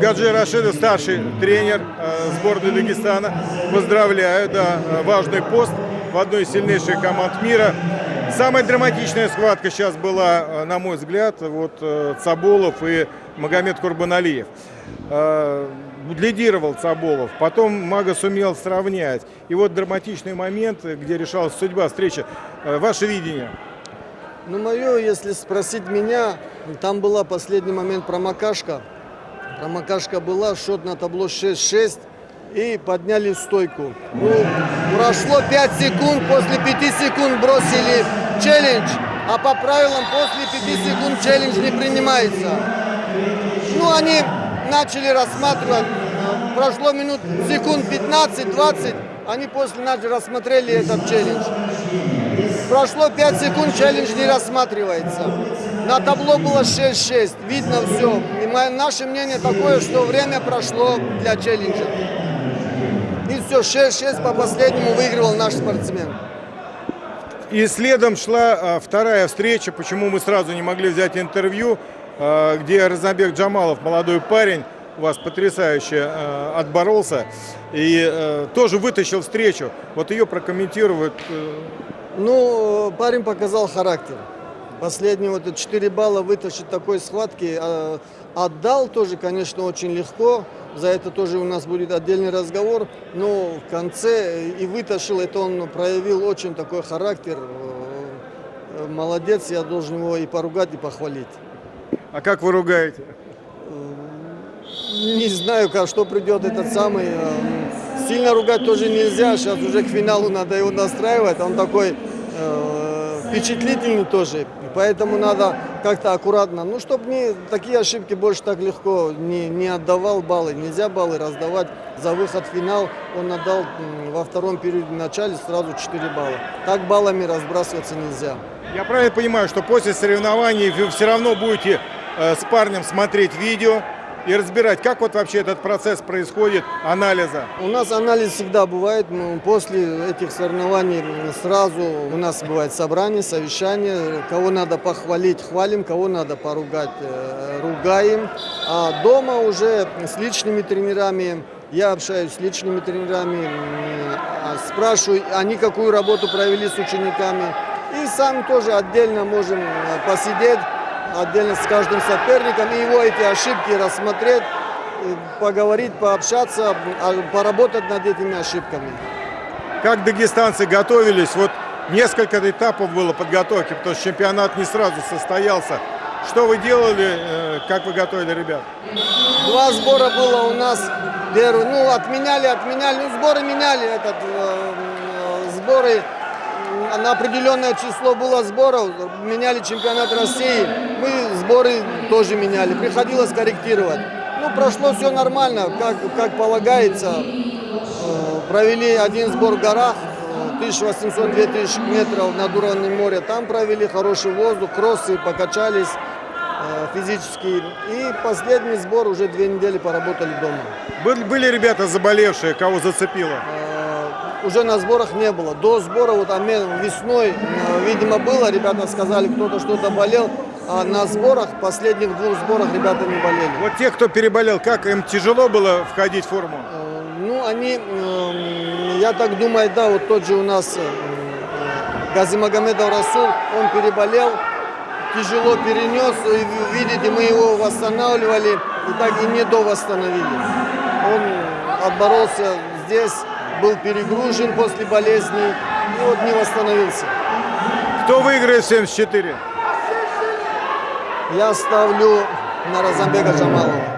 Гаджи Рашидов, старший тренер э, сборной Дагестана. Поздравляю, да, э, важный пост в одной из сильнейших команд мира. Самая драматичная схватка сейчас была, э, на мой взгляд, вот Цаболов и Магомед Курбаналиев. Лидировал Цаболов, потом Мага сумел сравнять. И вот драматичный момент, где решалась судьба встречи. Ваше видение? Ну, мое, если спросить меня, там была последний момент промокашка. Промокашка была, счет на табло 6-6 и подняли стойку. Ну, прошло 5 секунд, после 5 секунд бросили челлендж, а по правилам после 5 секунд челлендж не принимается. Ну, они начали рассматривать, прошло минут секунд 15-20, они после начали рассмотрели этот челлендж. Прошло 5 секунд, челлендж не рассматривается. На табло было 6-6, видно все. И мое, наше мнение такое, что время прошло для челленджа. И все, 6-6 по последнему выигрывал наш спортсмен. И следом шла а, вторая встреча, почему мы сразу не могли взять интервью, а, где Разнобек Джамалов, молодой парень, у вас потрясающе а, отборолся и а, тоже вытащил встречу. Вот ее прокомментируют. Э, Ну, парень показал характер. Последние вот 4 балла вытащить такой схватки. э, Отдал тоже, конечно, очень легко. За это тоже у нас будет отдельный разговор. Но в конце и вытащил, это он проявил очень такой характер. Э, Молодец, я должен его и поругать, и похвалить. А как вы ругаете? Не знаю, как, что придет этот самый. э, Сильно ругать тоже нельзя. Сейчас уже к финалу надо его настраивать. Он такой э, впечатлительный тоже. Поэтому надо как-то аккуратно. Ну, чтобы не такие ошибки больше так легко не, не отдавал баллы. Нельзя баллы раздавать за выход в финал. Он отдал во втором периоде в начале сразу 4 балла. Так баллами разбрасываться нельзя. Я правильно понимаю, что после соревнований вы все равно будете э, с парнем смотреть видео и разбирать, как вот вообще этот процесс происходит, анализа. У нас анализ всегда бывает. После этих соревнований сразу у нас бывает собрание, совещание. Кого надо похвалить, хвалим, кого надо поругать, э, ругаем. А дома уже с личными тренерами, я общаюсь с личными тренерами, а спрашиваю, они какую работу провели с учениками. И сам тоже отдельно можем э, посидеть, отдельно с каждым соперником, и его эти ошибки рассмотреть, э, поговорить, пообщаться, а, поработать над этими ошибками. Как дагестанцы готовились? Вот несколько этапов было подготовки, потому что чемпионат не сразу состоялся. Что вы делали, э, как вы готовили ребят? Два сбора было у нас. Первый, ну, отменяли, отменяли. Ну, сборы меняли этот, э, э, сборы. На определенное число было сборов. Меняли чемпионат России. Мы сборы тоже меняли. Приходилось корректировать. Ну, прошло все нормально, как, как полагается. Э, Провели один сбор в горах. э, 1800-2000 метров над уровнем моря. Там провели хороший воздух, кроссы, покачались э, физически. И последний сбор уже две недели поработали дома. Были, были ребята заболевшие, кого зацепило? Уже на сборах не было. До сбора, вот обмен весной, э, видимо, было. Ребята сказали, кто-то что-то болел. А на сборах, последних двух сборах ребята не болели. Вот те, кто переболел, как им тяжело было входить в форму? Э, Ну, они, эм, я так думаю, да, вот тот же у нас э, Газимагомедов Расул, он переболел, тяжело перенес, и видите, мы его восстанавливали и так и не довосстановили. Он отборолся здесь, был перегружен после болезни и вот не восстановился. Кто выиграет 74? Я ставлю на Розамбека Джамалова.